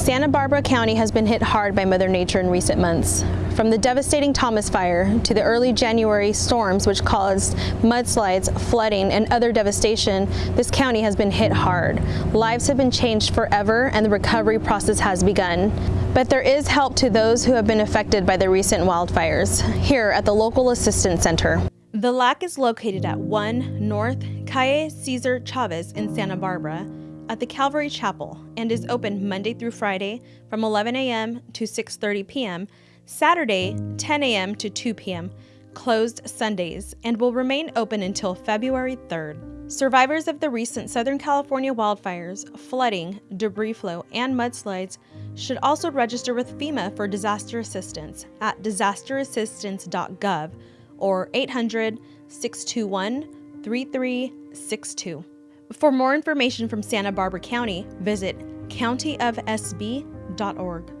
Santa Barbara County has been hit hard by Mother Nature in recent months. From the devastating Thomas Fire to the early January storms which caused mudslides, flooding, and other devastation, this county has been hit hard. Lives have been changed forever and the recovery process has begun. But there is help to those who have been affected by the recent wildfires, here at the local assistance center. The LAC is located at 1 North Calle Cesar Chavez in Santa Barbara at the Calvary Chapel and is open Monday through Friday from 11 a.m. to 6:30 p.m., Saturday 10 a.m. to 2 p.m., closed Sundays, and will remain open until February 3rd. Survivors of the recent Southern California wildfires, flooding, debris flow, and mudslides should also register with FEMA for disaster assistance at disasterassistance.gov or 800 621 3362. For more information from Santa Barbara County, visit countyofsb.org.